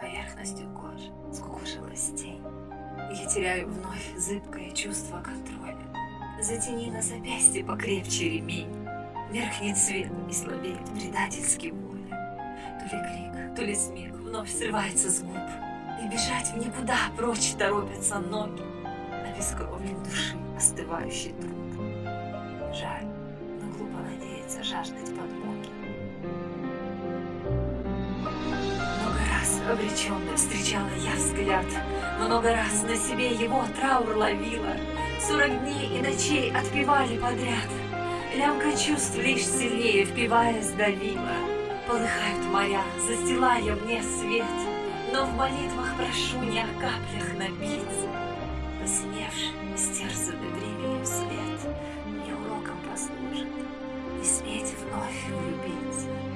поверхностью кожи скукожилась тень. Я теряю вновь зыбкое чувство контроля. Затяни на запястье покрепче ремень. Меркнет свет и слабеет предательски воля. То ли крик, то ли смех вновь срывается с губ. И бежать в никуда прочь торопятся ноги. Обескровлен души остывающий труп. Жаль, но глупо надеяться жаждать подмоги. Обреченно встречала я взгляд, Много раз на себе его траур ловила, Сорок дней и ночей отпевали подряд, Лямка чувств лишь сильнее впиваясь давила. Полыхают моря, застилая мне свет, Но в молитвах прошу не о каплях напиться. Посиневший, стерзанный временем свет Мне уроком послужит, Не сметь вновь влюбиться.